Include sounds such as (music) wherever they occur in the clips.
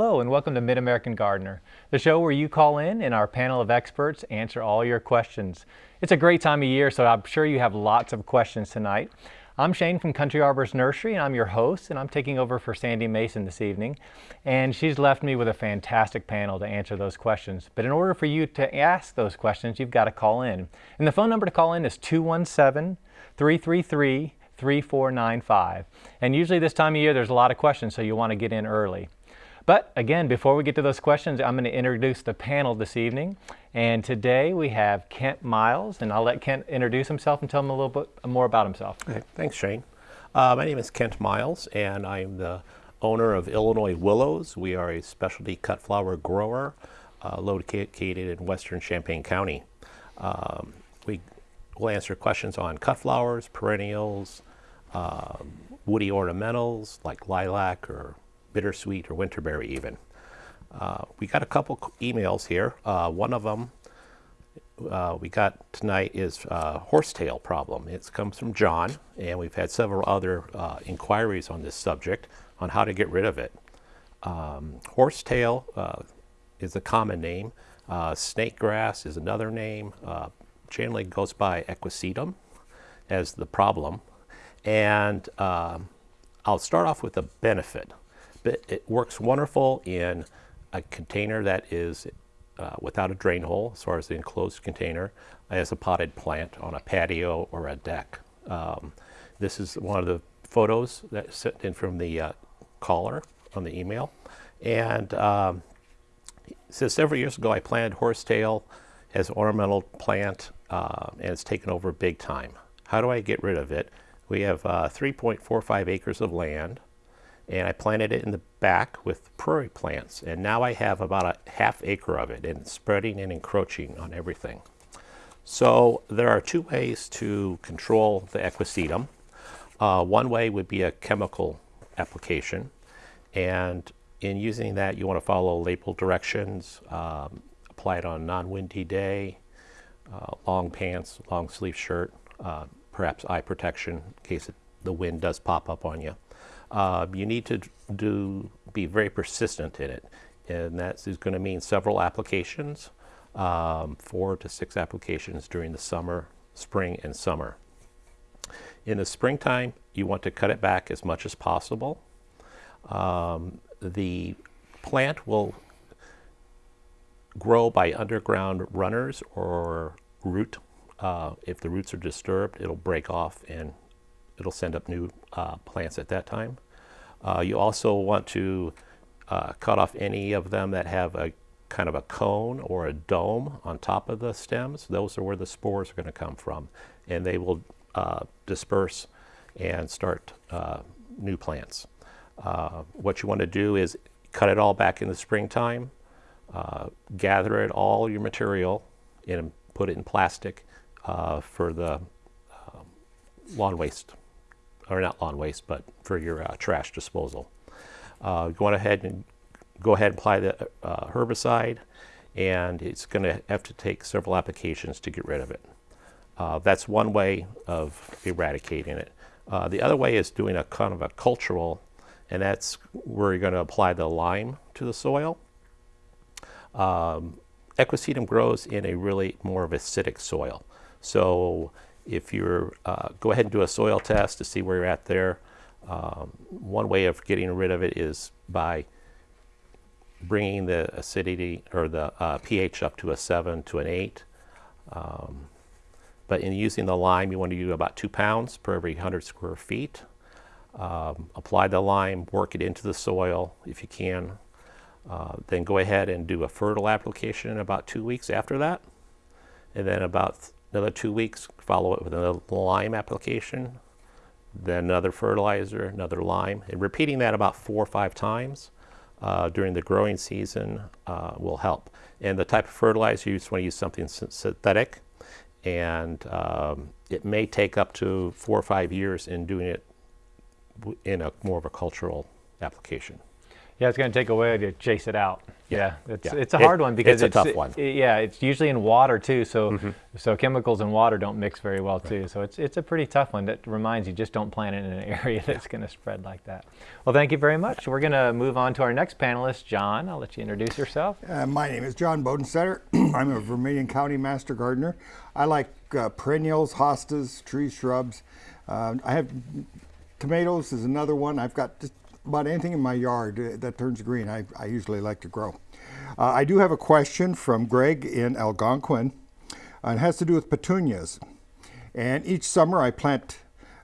Hello and welcome to Mid-American Gardener, the show where you call in and our panel of experts answer all your questions. It's a great time of year, so I'm sure you have lots of questions tonight. I'm Shane from Country Arbors Nursery and I'm your host and I'm taking over for Sandy Mason this evening. And she's left me with a fantastic panel to answer those questions. But in order for you to ask those questions, you've got to call in. And the phone number to call in is 217-333-3495. And usually this time of year there's a lot of questions so you want to get in early. But again, before we get to those questions, I'm going to introduce the panel this evening. And today we have Kent Miles, and I'll let Kent introduce himself and tell him a little bit more about himself. Okay, thanks, Shane. Uh, my name is Kent Miles, and I'm the owner of Illinois Willows. We are a specialty cut flower grower uh, located in western Champaign County. Um, we will answer questions on cut flowers, perennials, um, woody ornamentals like lilac or bittersweet or winterberry even. Uh, we got a couple emails here. Uh, one of them uh, we got tonight is uh, horsetail problem. It comes from John, and we've had several other uh, inquiries on this subject on how to get rid of it. Um, horsetail uh, is a common name. snake grass is another name. generally goes by equisetum as the problem. And um, I'll start off with a benefit it works wonderful in a container that is uh, without a drain hole as far as the enclosed container as a potted plant on a patio or a deck. Um, this is one of the photos that sent in from the uh, caller on the email. And um, says several years ago I planted horsetail as an ornamental plant uh, and it's taken over big time. How do I get rid of it? We have uh, 3.45 acres of land and I planted it in the back with prairie plants and now I have about a half acre of it and it's spreading and encroaching on everything. So there are two ways to control the equisetum. Uh, one way would be a chemical application and in using that you want to follow label directions, um, apply it on a non-windy day, uh, long pants, long sleeve shirt, uh, perhaps eye protection in case it, the wind does pop up on you. Uh, you need to do be very persistent in it, and that is going to mean several applications, um, four to six applications during the summer, spring, and summer. In the springtime, you want to cut it back as much as possible. Um, the plant will grow by underground runners or root. Uh, if the roots are disturbed, it'll break off and it'll send up new uh, plants at that time. Uh, you also want to uh, cut off any of them that have a kind of a cone or a dome on top of the stems. Those are where the spores are going to come from. And they will uh, disperse and start uh, new plants. What you want to do is cut it all back in the springtime, gather it all your material and put it in plastic for the lawn waste or not lawn waste, but for your uh, trash disposal. Uh, go ahead and go ahead and apply the uh, herbicide, and it's going to have to take several applications to get rid of it. Uh, that's one way of eradicating it. Uh, the other way is doing a kind of a cultural, and that's where you're going to apply the lime to the soil. Um, Equisetum grows in a really more of acidic soil. So if you're, uh, go ahead and do a soil test to see where you're at there. Um, one way of getting rid of it is by bringing the acidity or the uh, pH up to a 7 to an 8. Um, but in using the lime, you want to do about 2 pounds per every 100 square feet. Um, apply the lime, work it into the soil if you can. Uh, then go ahead and do a fertile application in about two weeks after that. And then about another two weeks, follow it with another lime application, then another fertilizer, another lime, and repeating that about four or five times uh, during the growing season uh, will help. And the type of fertilizer, you just want to use something synthetic, and um, it may take up to four or five years in doing it in a more of a cultural application. Yeah, it's going to take a while to chase it out. Yeah, it's, Yeah. it's a It- hard one because it's a tough one. i- yeah, it's usually in water too. So so chemicals and water don't mix very well too. So it's it's a pretty tough one. That reminds you just don't plant it in an (laughs) area that's going to spread like that. Well, thank you very much. We're going to move on to our next panelist, John. I'll let you introduce yourself. Uh, my name is John Bodenstetter. (clears throat) I'm a Vermilion County Master Gardener. I like uh, perennials, hostas, trees, shrubs. Uh, I have tomatoes is another one. I've got just about anything in my yard uh, that turns green. I, I usually like to grow. Uh, I do have a question from Greg in Algonquin. Uh, it has to do with petunias. And each summer I plant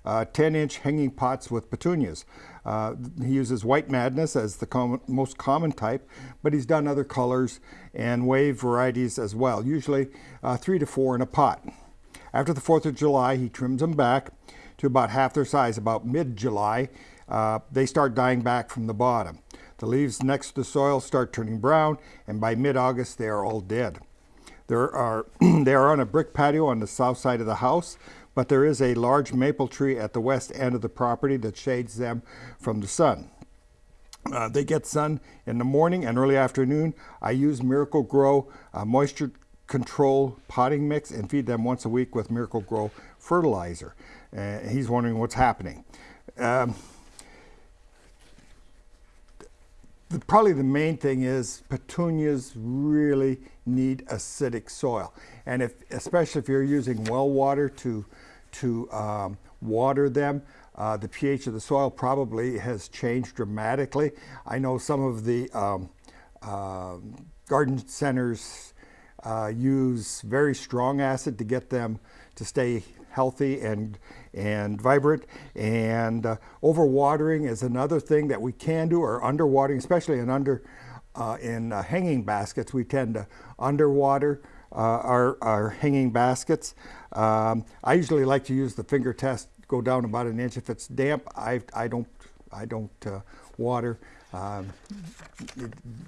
uh, 10 inch hanging pots with petunias. Uh, he uses white madness as the com- most common type, but he's done other colors and wave varieties as well, usually uh, three to four in a pot. After the 4th of July, he trims them back to about half their size. About mid July, uh, they start dying back from the bottom. The leaves next to the soil start turning brown, and by mid August, they are all dead. There are, (clears throat) they are on a brick patio on the south side of the house, but there is a large maple tree at the west end of the property that shades them from the sun. Uh, they get sun in the morning and early afternoon. I use Miracle-Gro uh, moisture control potting mix and feed them once a week with Miracle-Gro fertilizer. Uh, he's wondering what's happening. Um, the, probably the main thing is petunias really need acidic soil, and if especially if you're using well water to to um, water them, uh, the pH of the soil probably has changed dramatically. I know some of the um, uh, garden centers uh, use very strong acid to get them to stay healthy and and vibrant. And uh, overwatering is another thing that we can do, or underwatering, especially in under uh, in uh, hanging baskets. We tend to underwater uh, our our hanging baskets. Um, I usually like to use the finger test. Go down about an inch. If it's damp, I I don't I don't uh, water. Um,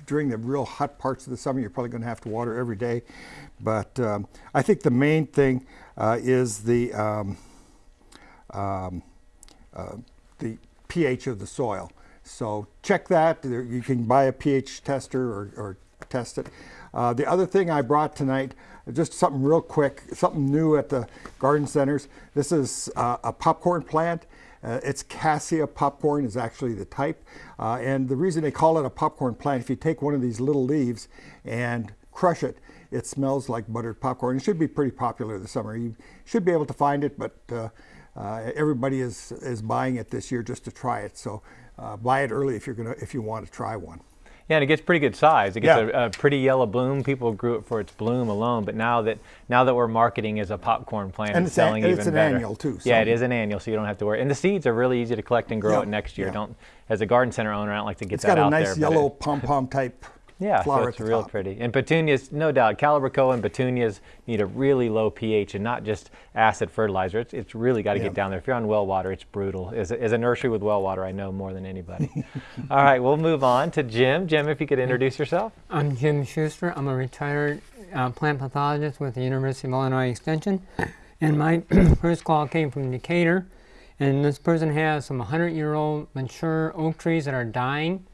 during the real hot parts of the summer, you're probably going to have to water every day. But um, I think the main thing uh, is the um, um, uh, the pH of the soil. So check that. You can buy a pH tester or, or test it. Uh, the other thing I brought tonight, just something real quick, something new at the garden centers. This is uh, a popcorn plant. Uh, it's cassia popcorn is actually the type. Uh, and the reason they call it a popcorn plant, if you take one of these little leaves and crush it, it smells like buttered popcorn. It should be pretty popular this summer. You should be able to find it, but uh, uh, everybody is, is buying it this year just to try it. So uh, buy it early if you're gonna if you want to try one. Yeah, and it gets pretty good size. It gets Yeah. a, a pretty yellow bloom. People grew it for its bloom alone, but now that now that we're marketing as a popcorn plant, And it's, it's selling and even it's an better. annual, too, Yeah, it is an annual, so you don't have to worry. And the seeds are really easy to collect and grow Yeah, it next year. yeah. Don't as a garden center owner, I don't like to get It's that got a nice yellow pom pom type yeah, flower so at it's the real top. pretty. And petunias, no doubt, Calibrachoa and petunias need a really low pH and not just acid fertilizer. It's, it's really got to Yeah. get down there. If you're on well water, it's brutal. As a, as a nursery with well water, I know more than anybody. (laughs) All right, we'll move on to Jim. Jim, if you could introduce yourself. I'm Jim Schuster. I'm a retired uh, plant pathologist with the University of Illinois Extension. And my (clears throat) first call came from Decatur. And this person has some 100 year old mature oak trees that are dying.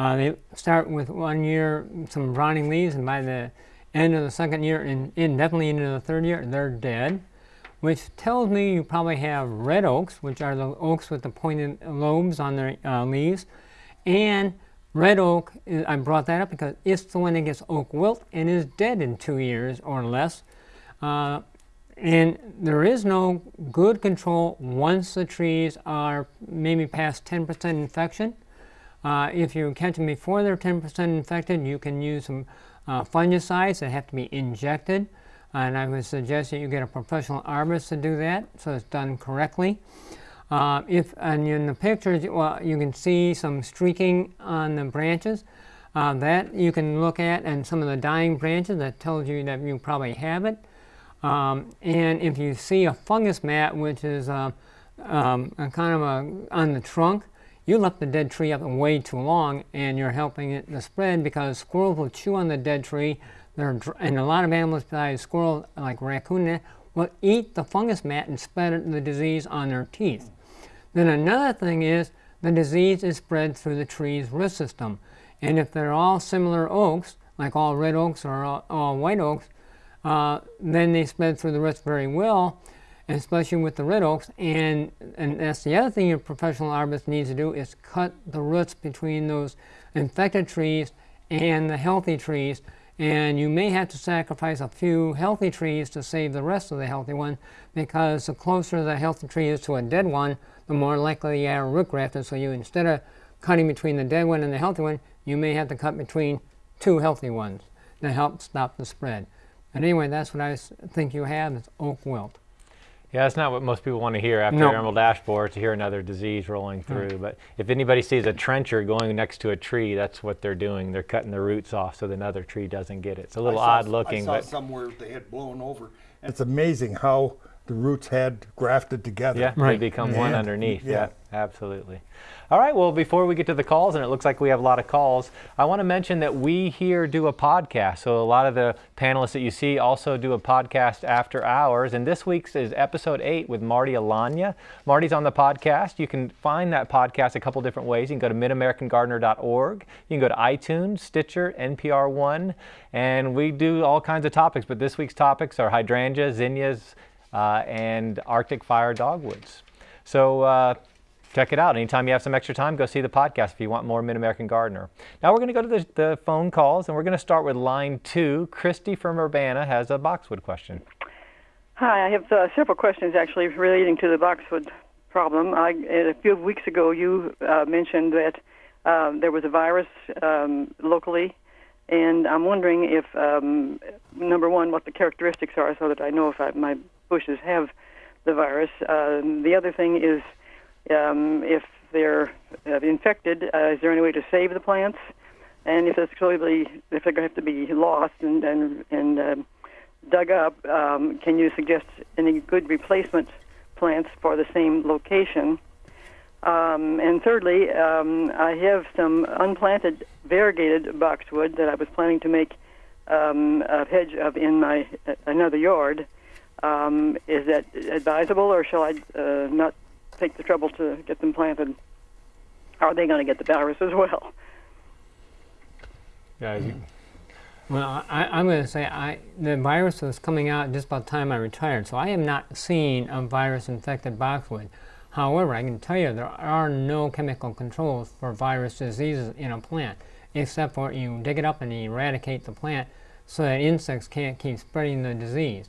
Uh, they start with one year, some rotting leaves, and by the end of the second year, and indefinitely into the third year, they're dead. Which tells me you probably have red oaks, which are the oaks with the pointed lobes on their uh, leaves. And red oak, I brought that up because it's the one that gets oak wilt and is dead in two years or less. Uh, and there is no good control once the trees are maybe past 10% infection. Uh, if you catch them before they're 10% infected, you can use some uh, fungicides that have to be injected. And I would suggest that you get a professional arborist to do that so it's done correctly. Uh, if and in the pictures, well, you can see some streaking on the branches. Uh, that you can look at, and some of the dying branches that tells you that you probably have it. Um, and if you see a fungus mat, which is uh, um, kind of a, on the trunk, you left the dead tree up way too long, and you're helping it to spread because squirrels will chew on the dead tree. And a lot of animals besides squirrels, like raccoon, will eat the fungus mat and spread the disease on their teeth. Then another thing is the disease is spread through the tree's root system. And if they're all similar oaks, like all red oaks or all, all white oaks, uh, then they spread through the roots very well, especially with the red oaks. And, and that's the other thing your professional arborist needs to do is cut the roots between those infected trees and the healthy trees. And you may have to sacrifice a few healthy trees to save the rest of the healthy one because the closer the healthy tree is to a dead one, the more likely you are root grafted. So you instead of cutting between the dead one and the healthy one, you may have to cut between two healthy ones to help stop the spread. But anyway, that's what I think you have is oak wilt. Yeah, that's not what most people want to hear after No. emerald ash borer to hear another disease rolling mm. through. But if anybody sees a trencher going next to a tree, that's what they're doing. They're cutting the roots off so that another tree doesn't get it. It's a little saw- odd looking, I saw but somewhere they had blown over. And It's amazing how the roots had grafted together. yeah, right. they Right. become one underneath. Yeah. Yeah, absolutely. All right, well, before we get to the calls, and it looks like we have a lot of calls, I want to mention that we here do a podcast. So a lot of the panelists that you see also do a podcast after hours. And this week's is episode eight with Marty Alanya. Marty's on the podcast. You can find that podcast a couple different ways. You can go to midamericangardener.org. You can go to iTunes, Stitcher, NPR One, and we do all kinds of topics. But this week's topics are hydrangeas, zinnias, uh, and Arctic fire dogwoods. So uh, check it out. Anytime you have some extra time, go see the podcast if you want more Mid American Gardener. Now we're going to go to the, the phone calls, and we're going to start with line two. Christy from Urbana has a boxwood question. Hi, I have uh, several questions actually relating to the boxwood problem. I, a few weeks ago, you uh, mentioned that um, there was a virus um, locally, and I'm wondering if, um, number one, what the characteristics are so that I know if I, my bushes have the virus. Um, the other thing is um, if they're uh, infected, uh, is there any way to save the plants? And if it's slowly, if they're going to have to be lost and and and um, dug up, um, can you suggest any good replacement plants for the same location? Um, and thirdly, um, I have some unplanted variegated boxwood that I was planning to make um, a hedge of in my uh, another yard. Um, is that advisable, or shall I uh, not take the trouble to get them planted? Are they going to get the virus as well? Yeah, you, Well, I, I'm going to say I, the virus was coming out just about the time I retired, so I have not seen a virus-infected boxwood. However, I can tell you there are no chemical controls for virus diseases in a plant, except for you dig it up and eradicate the plant so that insects can't keep spreading the disease.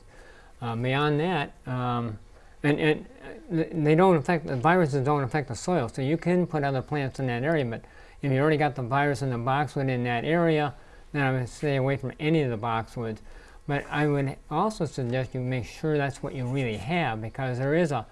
Uh, beyond that, um, and, and uh, they don't affect the viruses don't affect the soil, so you can put other plants in that area. But if you already got the virus in the boxwood in that area, then I would stay away from any of the boxwoods. But I would also suggest you make sure that's what you really have, because there is a,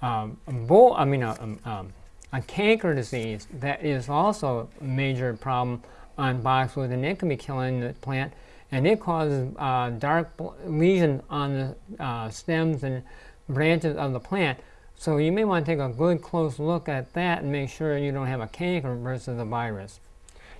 um, a bull, I mean a, um, um, a canker disease that is also a major problem on boxwood, and it can be killing the plant, and it causes uh, dark lesions on the uh, stems and branches of the plant. So you may want to take a good close look at that and make sure you don't have a canker versus a virus.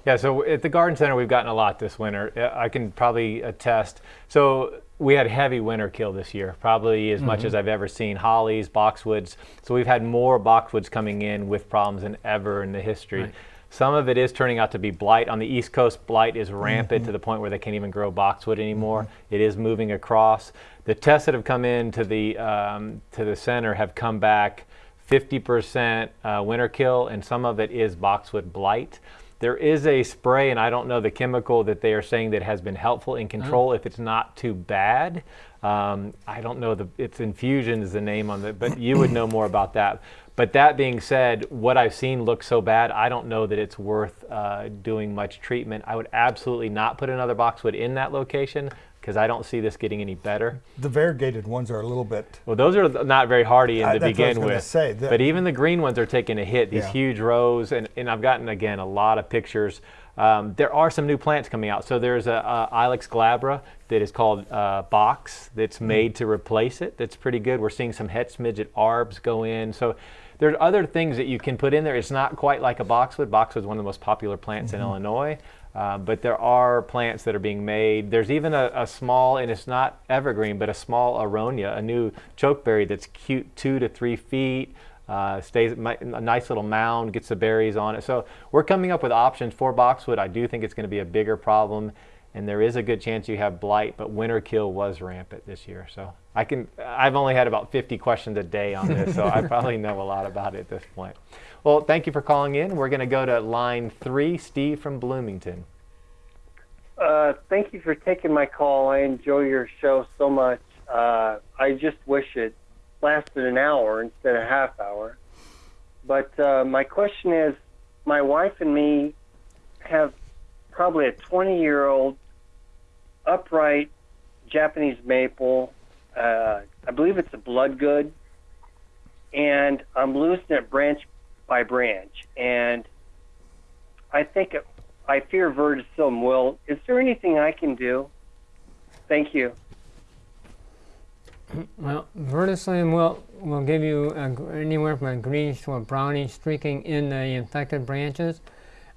Yeah, so at the garden center, we've gotten a lot this winter. I can probably attest. So we had heavy winter kill this year, probably as much as I've ever seen. Hollies, boxwoods. So we've had more boxwoods coming in with problems than ever in the history. Right. Some of it is turning out to be blight. On the East Coast, blight is rampant to the point where they can't even grow boxwood anymore. It is moving across. The tests that have come in to the um, to the center have come back 50% uh, winter kill, and some of it is boxwood blight. There is a spray, and I don't know the chemical that they are saying that has been helpful in control if it's not too bad. Um, I don't know the it's infusion is the name on it, but you would know more about that. But that being said, what I've seen looks so bad, I don't know that it's worth uh, doing much treatment. I would absolutely not put another boxwood in that location because I don't see this getting any better. The variegated ones are a little bit. Well, those are not very hardy in to I was begin with. say, but even the green ones are taking a hit. These Yeah. huge rows, and, and I've gotten again a lot of pictures. Um, there are some new plants coming out. So there's a, a Ilex glabra that is called uh, box that's Hmm. made to replace it. That's pretty good. We're seeing some Hetz Midget arbs go in. So there's other things that you can put in there. It's not quite like a boxwood. Boxwood is one of the most popular plants in Mm-hmm. Illinois. Uh, but there are plants that are being made. There's even a, a small, and it's not evergreen, but a small aronia, a new chokeberry that's cute, two to three feet. uh, stays a nice little mound, gets the berries on it. So we're coming up with options for boxwood. I do think it's going to be a bigger problem, and there is a good chance you have blight, but winter kill was rampant this year. So I can, I've only had about 50 questions a day on this, so I (laughs) probably know a lot about it at this point. Well, thank you for calling in. We're going to go to line three, Steve from Bloomington. Uh, thank you for taking my call. I enjoy your show so much. Uh, I just wish it lasted an hour instead of a half hour. But uh, my question is, my wife and me have probably a 20 year old upright Japanese maple. Uh, I believe it's a Bloodgood, and I'm losing it branch by branch. And I think it, I fear verticillium wilt. Is there anything I can do? Thank you. Well, verticillium will will give you a, anywhere from a greenish to a brownish streaking in the infected branches.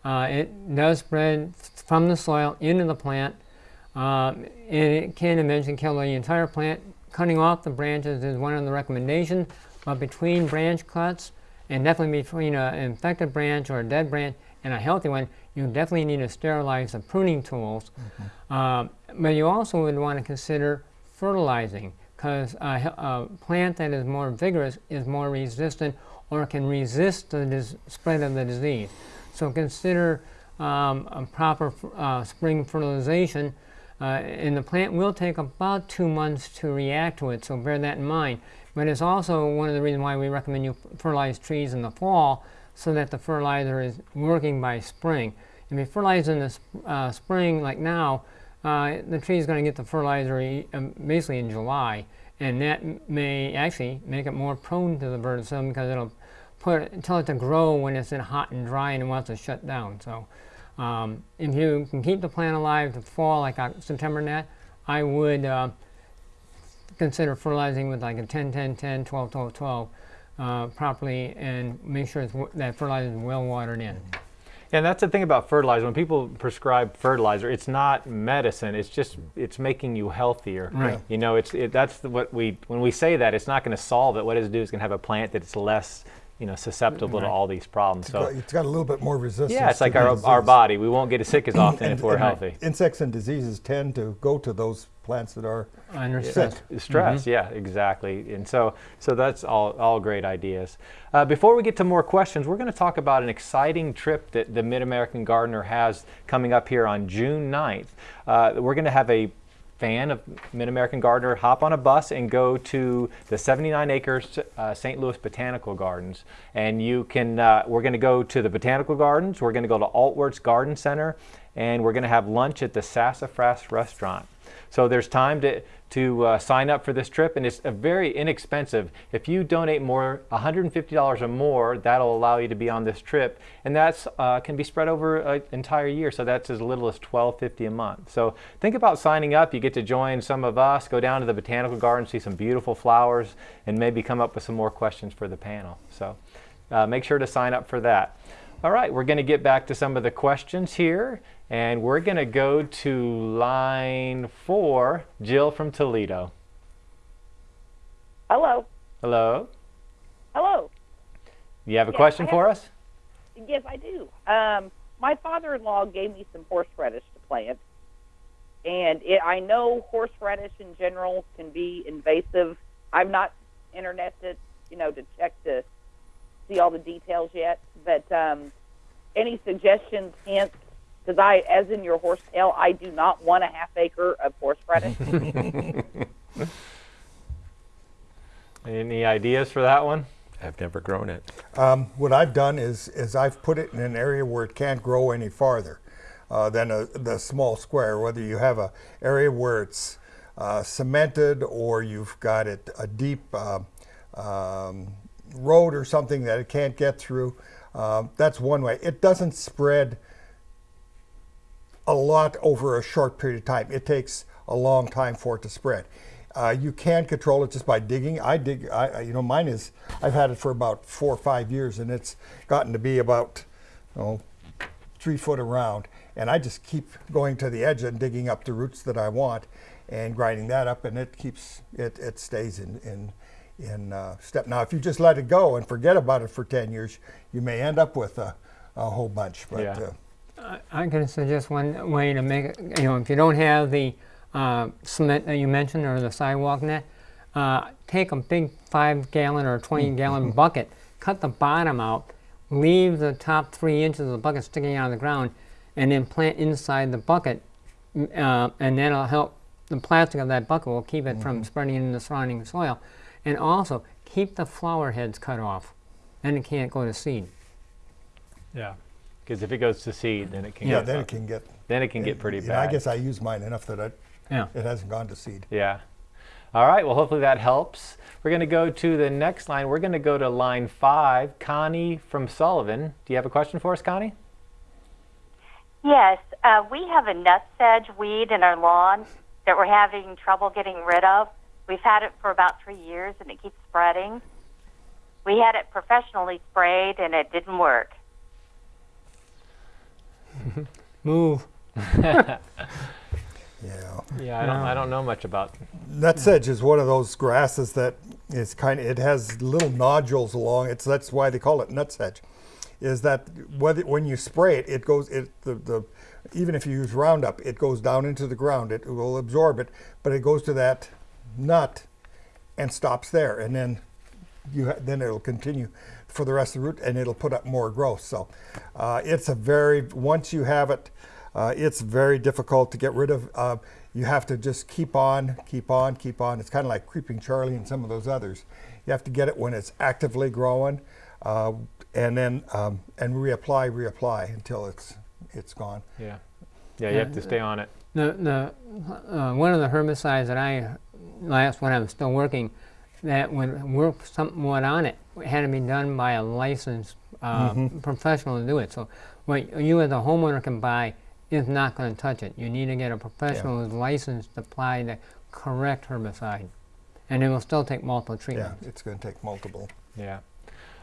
Uh, it does spread from the soil into the plant, um, and it can eventually kill the entire plant. Cutting off the branches is one of the recommendations, but between branch cuts, and definitely between an infected branch or a dead branch and a healthy one, you definitely need to sterilize the pruning tools. Um, but you also would want to consider fertilizing because a, a plant that is more vigorous is more resistant or can resist the spread of the disease. So consider um, a proper uh, spring fertilization. Uh, and the plant will take about two months to react to it, so bear that in mind. But it's also one of the reasons why we recommend you fertilize trees in the fall so that the fertilizer is working by spring. If you fertilize in the sp- uh, spring, like now, uh, the tree is going to get the fertilizer e- um, basically in July, and that may actually make it more prone to the verticillium because it'll put tell it to grow when it's in hot and dry and it wants to shut down. So, um, if you can keep the plant alive to fall like Oc- September net, I would uh, consider fertilizing with like a 10 10 10 12 12 12 uh, properly and make sure it's, w- that fertilizer is well watered in. And that's the thing about fertilizer. When people prescribe fertilizer, it's not medicine. It's just it's making you healthier. Right. You know, it's it, that's what we when we say that it's not going to solve it. What it's do is going to have a plant that's less you know susceptible to all these problems. So it's got a little bit more resistance. yeah, it's like the our our body. We won't get as sick as (clears throat) often And- if we're and healthy. Insects and diseases tend to go to those plants that are Under sick. stress. Stress, yeah, exactly. And so, so that's all, all great ideas. Uh, before we get to more questions, we're going to talk about an exciting trip that the Mid American Gardener has coming up here on June 9th. Uh, we're going to have a fan of Mid American Gardener hop on a bus and go to the 79 acres uh, St. Louis Botanical Gardens. And you can, uh, we're going to go to the Botanical Gardens, we're going to go to Altworth's Garden Center, and we're going to have lunch at the Sassafras Restaurant. So there's time to, to uh, sign up for this trip, and it's a very inexpensive. If you donate more, $150 or more, that'll allow you to be on this trip, and that's uh, can be spread over an entire year. So that's as little as $12.50 a month. So think about signing up. You get to join some of us, go down to the botanical garden, see some beautiful flowers, and maybe come up with some more questions for the panel. So uh, make sure to sign up for that. All right, we're going to get back to some of the questions here, and we're going to go to line four, Jill from Toledo. Hello. Hello. Hello. You have a Yes, question I for us? Yes, I do. Um, my father-in-law gave me some horseradish to plant, and it, I know horseradish in general can be invasive. I'm not interneted, you know, to check to see all the details yet. But um, any suggestions, hints? Because I, as in your horsetail, I do not want a half acre of horse horseradish. (laughs) Any ideas for that one? I've never grown it. Um, what I've done is, is I've put it in an area where it can't grow any farther uh, than a, the small square. Whether you have a area where it's uh, cemented or you've got it a deep uh, um, road or something that it can't get through, um, that's one way. It doesn't spread a lot over a short period of time. It takes a long time for it to spread. Uh, you can control it just by digging. I dig, I, you know, mine is, I've had it for about four or five years and it's gotten to be about, oh, three foot around. And I just keep going to the edge and digging up the roots that I want and grinding that up and it keeps, it, it stays in, in, in uh, step. Now, if you just let it go and forget about it for 10 years, you may end up with a, a whole bunch. But Yeah. uh, I can suggest one way to make it, you know, if you don't have the uh, cement that you mentioned or the sidewalk net, uh, take a big five gallon or 20 gallon bucket, cut the bottom out, leave the top three inches of the bucket sticking out of the ground, and then plant inside the bucket, uh, and that'll help. The plastic of that bucket will keep it from spreading into the surrounding soil, and also keep the flower heads cut off. Then it can't go to seed. Yeah. Because if it goes to seed, then it can yeah, get then it can get. then it can get pretty you know, bad. I guess I use mine enough that it, Yeah. it hasn't gone to seed. Yeah. All right. Well, hopefully that helps. We're going to go to the next line. We're going to go to line five. Connie from Sullivan. Do you have a question for us, Connie? Yes, uh, we have a nutsedge weed in our lawn that we're having trouble getting rid of. We've had it for about three years and it keeps spreading. We had it professionally sprayed and it didn't work. (laughs) Move. (laughs) Yeah. Yeah, I don't. I don't know much about. Nutsedge is one of those grasses that is kind of, it has little nodules along it, so that's why they call it nutsedge. Is that whether, when you spray it, it goes, it, the, the, even if you use Roundup, it goes down into the ground, it will absorb it, but it goes to that nut and stops there, and then you, ha- then it'll continue for the rest of the root, and it'll put up more growth. So uh, it's a very, once you have it, uh, it's very difficult to get rid of. Uh, you have to just keep on, keep on, keep on. It's kind of like Creeping Charlie and some of those others. You have to get it when it's actively growing, uh, and then um, and reapply, reapply until it's it's gone. Yeah. Yeah. You have to stay on it. The, the, uh, one of the herbicides that I, last when I was still working, that would work somewhat on it, It had to be done by a licensed uh, professional to do it. So what you as a homeowner can buy is not going to touch it. You need to get a professional who's licensed to apply the correct herbicide. And it will still take multiple treatments. Yeah, treatments. it's going to take multiple. Yeah.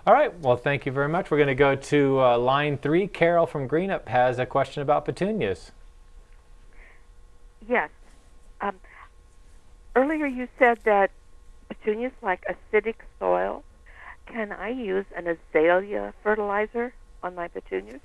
All right. Well, thank you very much. We're going to go to uh, line three. Carol from Greenup has a question about petunias. Yes. Um, earlier you said that petunias like acidic soil. Can I use an azalea fertilizer on my petunias?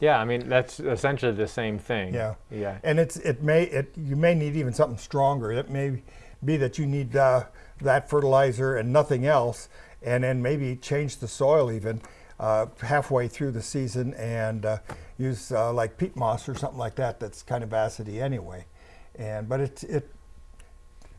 Yeah. I mean, that's essentially the same thing. Yeah. Yeah. And it's it may it you may need even something stronger. It may be that you need uh, that fertilizer and nothing else, and then maybe change the soil even uh, halfway through the season and uh, use uh, like peat moss or something like that. That's kind of acidy anyway, and but it it.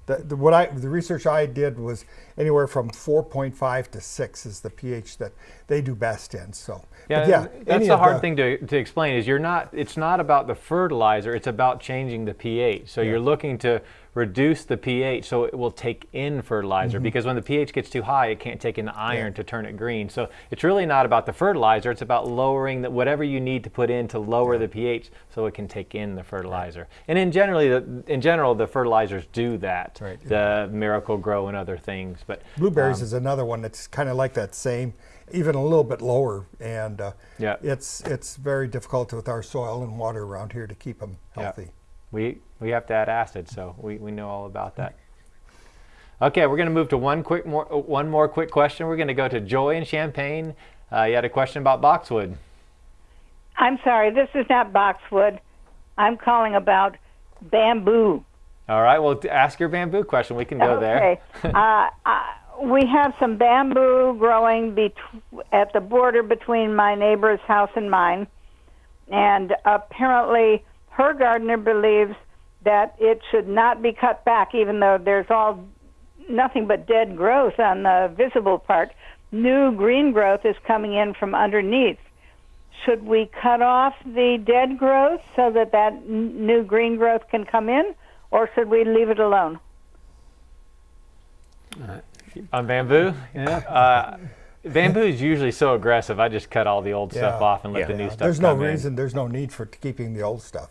The, the, what I the research I did was anywhere from 4.5 to 6 is the pH that they do best in. So Yeah, but yeah, that's the hard thing to, to explain is you're not it's not about the fertilizer it's about changing the pH. So you're looking to reduce the pH so it will take in fertilizer because when the pH gets too high it can't take in the iron to turn it green. So it's really not about the fertilizer it's about lowering the, whatever you need to put in to lower the pH so it can take in the fertilizer. And in generally the, in general the fertilizers do that. Right. the Miracle-Gro and other things but Blueberries um, is another one that's kind of like that same, even a little bit lower, and uh, Yeah. it's it's very difficult with our soil and water around here to keep them Yeah. healthy. We we have to add acid, so we, we know all about that. Okay, we're going to move to one quick more one more quick question. We're going to go to Joy in Champaign. Uh, you had a question about boxwood. I'm sorry, this is not boxwood. I'm calling about bamboo. All right, well, ask your bamboo question. We can go there. Okay. (laughs) uh, uh, we have some bamboo growing bet- at the border between my neighbor's house and mine, and apparently her gardener believes that it should not be cut back, even though there's all nothing but dead growth on the visible part. New green growth is coming in from underneath. Should we cut off the dead growth so that that n- new green growth can come in, or should we leave it alone? (laughs) On bamboo? Yeah. Uh, bamboo is usually so aggressive. I just cut all the old stuff off and let Yeah. the new Yeah, stuff there's no come in. reason, there's no need for keeping the old stuff.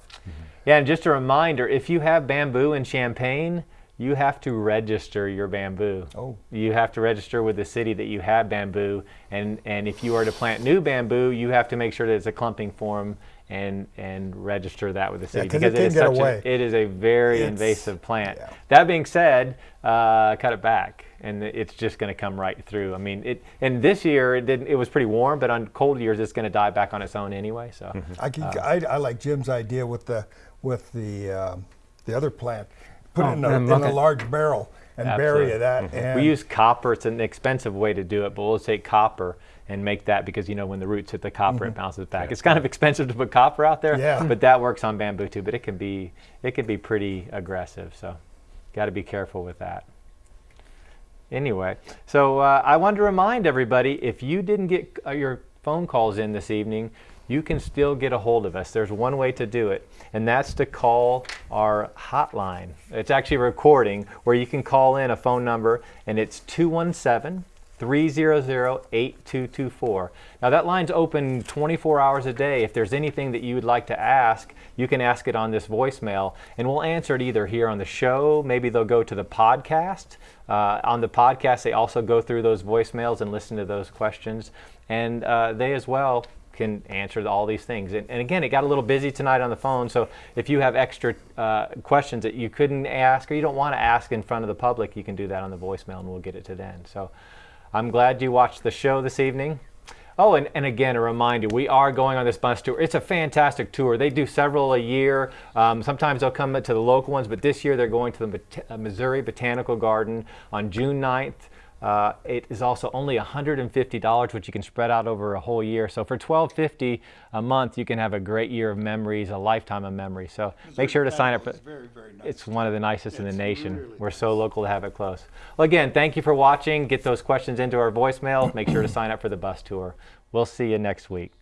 Yeah, and just a reminder, if you have bamboo in Champaign, you have to register your bamboo. Oh. You have to register with the city that you have bamboo, and, and if you are to plant new bamboo, you have to make sure that it's a clumping form and and register that with the city 'cause it because can is get such away. a, it is a very It's- invasive plant. yeah. That being said, uh, cut it back, and it's just going to come right through. I mean, it. And this year it didn't. It was pretty warm, but on cold years it's going to die back on its own anyway. So I, can, Uh, I, I like Jim's idea with the with the um, the other plant. Put Oh, it in a, in a a large barrel and Absolutely. bury that. And we use copper. It's an expensive way to do it, but we'll take copper and make that because you know when the roots hit the copper, it bounces back. It's kind of expensive to put copper out there, Mm-hmm. Yeah. but that works on bamboo too. But it can be it can be pretty aggressive, so got to be careful with that. Anyway, so uh, I wanted to remind everybody if you didn't get uh, your phone calls in this evening, you can still get a hold of us. There's one way to do it, and that's to call our hotline. It's actually a recording where you can call in a phone number, and it's 217 300 8224. Now, that line's open 24 hours a day. If there's anything that you would like to ask, you can ask it on this voicemail, and we'll answer it either here on the show. Maybe they'll go to the podcast. Uh, on the podcast, they also go through those voicemails and listen to those questions, and uh, they as well can answer all these things. And, and again, it got a little busy tonight on the phone, so if you have extra uh, questions that you couldn't ask or you don't want to ask in front of the public, you can do that on the voicemail and we'll get it to them. So I'm glad you watched the show this evening. Oh, and, and again, a reminder, we are going on this bus tour. It's a fantastic tour. They do several a year. Um, sometimes they'll come to the local ones, but this year they're going to the uh, Missouri Botanical Garden on June 9th. Uh, it is also only $150, which you can spread out over a whole year. So for $12.50 a month, you can have a great year of memories, a lifetime of memories. So make sure to sign up. For, It's very, very nice. it's one of the nicest in the nation. really We're so local to have it close. Well, again, thank you for watching. Get those questions into our voicemail. Make sure to sign up for the bus tour. We'll see you next week.